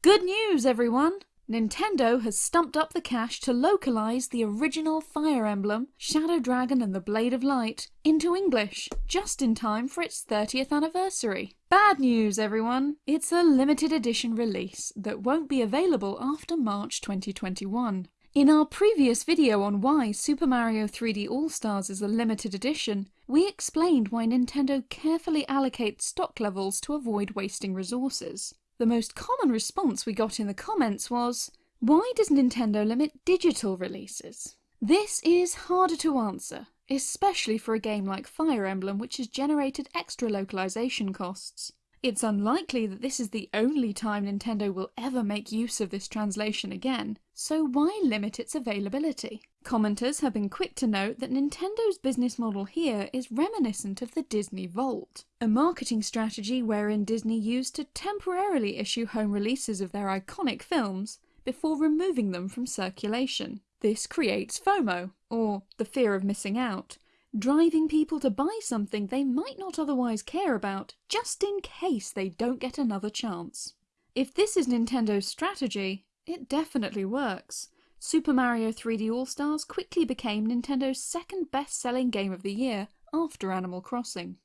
Good news, everyone! Nintendo has stumped up the cash to localise the original Fire Emblem, Shadow Dragon and the Blade of Light, into English, just in time for its 30th anniversary. Bad news, everyone! It's a limited edition release that won't be available after March 2021. In our previous video on why Super Mario 3D All-Stars is a limited edition, we explained why Nintendo carefully allocates stock levels to avoid wasting resources. The most common response we got in the comments was, why does Nintendo limit digital releases? This is harder to answer, especially for a game like Fire Emblem which has generated extra localization costs. It's unlikely that this is the only time Nintendo will ever make use of this translation again, so why limit its availability? Commenters have been quick to note that Nintendo's business model here is reminiscent of the Disney Vault, a marketing strategy wherein Disney used to temporarily issue home releases of their iconic films before removing them from circulation. This creates FOMO, or the fear of missing out, driving people to buy something they might not otherwise care about, just in case they don't get another chance. If this is Nintendo's strategy, it definitely works. Super Mario 3D All-Stars quickly became Nintendo's second best-selling game of the year after Animal Crossing.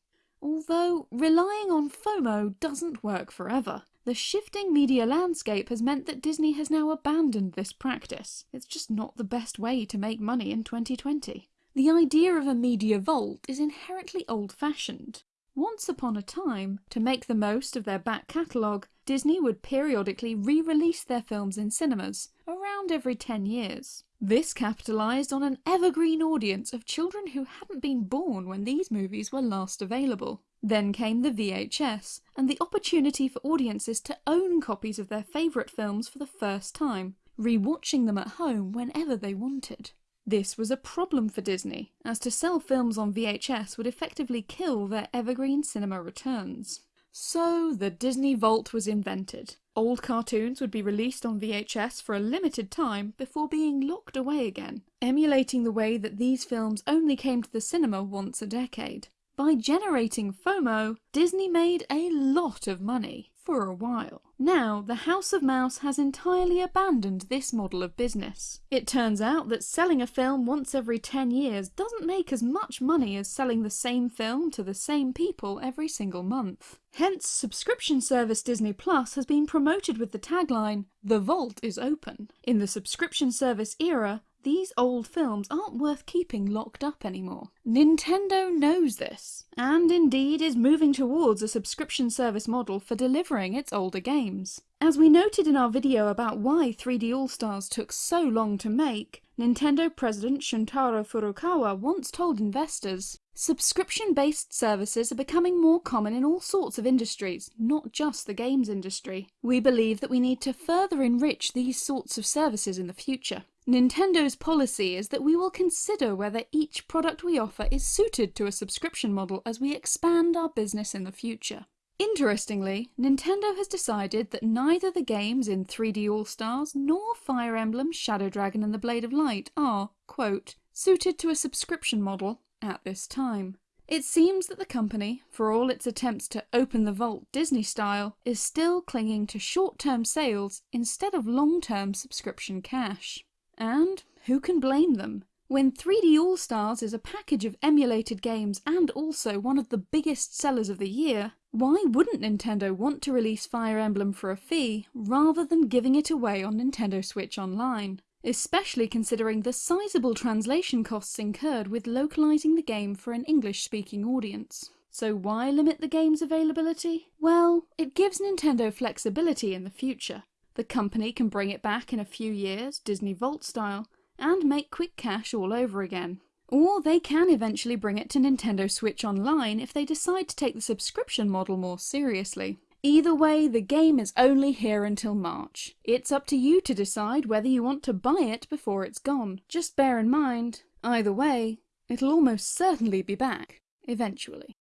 Although relying on FOMO doesn't work forever. The shifting media landscape has meant that Disney has now abandoned this practice. It's just not the best way to make money in 2020. The idea of a media vault is inherently old-fashioned. Once upon a time, to make the most of their back catalogue, Disney would periodically re-release their films in cinemas, around every 10 years. This capitalised on an evergreen audience of children who hadn't been born when these movies were last available. Then came the VHS, and the opportunity for audiences to own copies of their favourite films for the first time, re-watching them at home whenever they wanted. This was a problem for Disney, as to sell films on VHS would effectively kill their evergreen cinema returns. So the Disney Vault was invented. Old cartoons would be released on VHS for a limited time before being locked away again, emulating the way that these films only came to the cinema once a decade. By generating FOMO, Disney made a lot of money for a while. Now, the House of Mouse has entirely abandoned this model of business. It turns out that selling a film once every 10 years doesn't make as much money as selling the same film to the same people every single month. Hence, subscription service Disney Plus has been promoted with the tagline, The Vault is open. In the subscription service era, these old films aren't worth keeping locked up anymore. Nintendo knows this, and indeed is moving towards a subscription service model for delivering its older games. As we noted in our video about why 3D All-Stars took so long to make, Nintendo president Shuntaro Furukawa once told investors, Subscription-based services are becoming more common in all sorts of industries, not just the games industry. We believe that we need to further enrich these sorts of services in the future. Nintendo's policy is that we will consider whether each product we offer is suited to a subscription model as we expand our business in the future. Interestingly, Nintendo has decided that neither the games in 3D All-Stars nor Fire Emblem, Shadow Dragon and the Blade of Light are, quote, suited to a subscription model at this time. It seems that the company, for all its attempts to open the vault Disney style, is still clinging to short-term sales instead of long-term subscription cash. And who can blame them? When 3D All-Stars is a package of emulated games and also one of the biggest sellers of the year, why wouldn't Nintendo want to release Fire Emblem for a fee rather than giving it away on Nintendo Switch Online? Especially considering the sizable translation costs incurred with localising the game for an English-speaking audience. So why limit the game's availability? Well, it gives Nintendo flexibility in the future. The company can bring it back in a few years, Disney Vault style, and make quick cash all over again. Or they can eventually bring it to Nintendo Switch Online if they decide to take the subscription model more seriously. Either way, the game is only here until March. It's up to you to decide whether you want to buy it before it's gone. Just bear in mind, either way, it'll almost certainly be back, eventually.